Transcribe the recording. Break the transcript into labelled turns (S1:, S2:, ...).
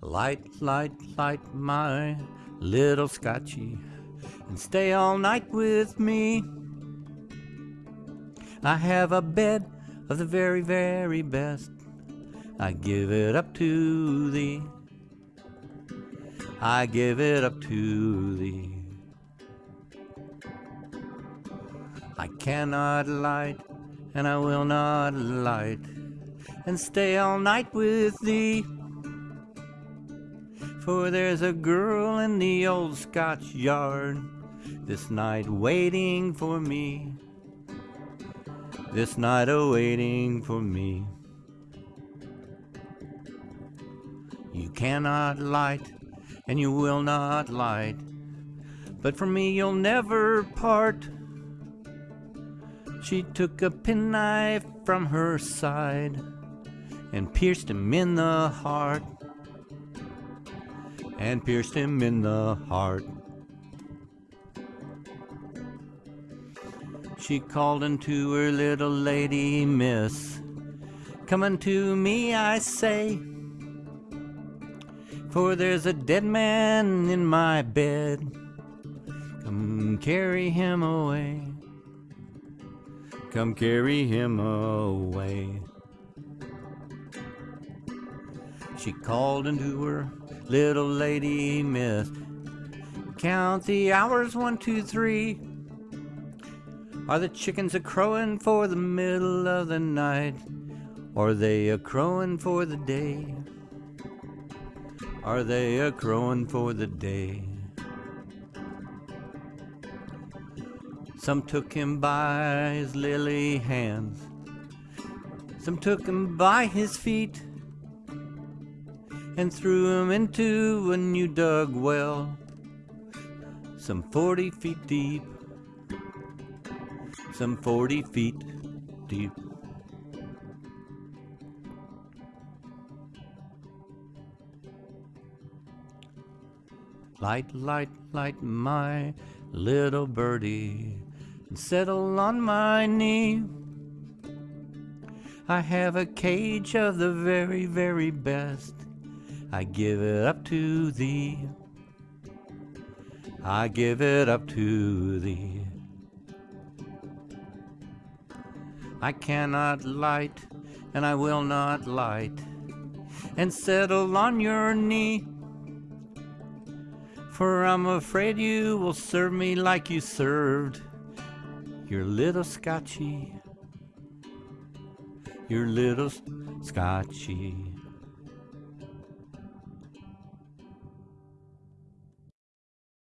S1: Light, light, light my little scotchy and stay all night with me. I have a bed of the very, very best. I give it up to thee. I give it up to thee. I cannot light, and I will not light, and stay all night with thee. For there's a girl in the old Scotch yard this night waiting for me. This night awaiting for me. You cannot light, and you will not light, but from me you'll never part. She took a penknife from her side and pierced him in the heart. And pierced him in the heart. She called unto her little lady miss, Come unto me, I say, for there's a dead man in my bed. Come carry him away. Come carry him away. She called into her little lady miss. Count the hours, one, two, three. Are the chickens a crowing for the middle of the night? Or are they a crowing for the day? Are they a crowing for the day? Some took him by his lily hands, some took him by his feet, and threw him into a new dug well, some forty feet deep some 40 feet deep. Light, light, light my little birdie and settle on my knee. I have a cage of the very, very best. I give it up to thee. I give it up to thee. I cannot light, and I will not light, and settle on your knee. For I'm afraid you will serve me like you served your little Scotchy, your little Scotchy.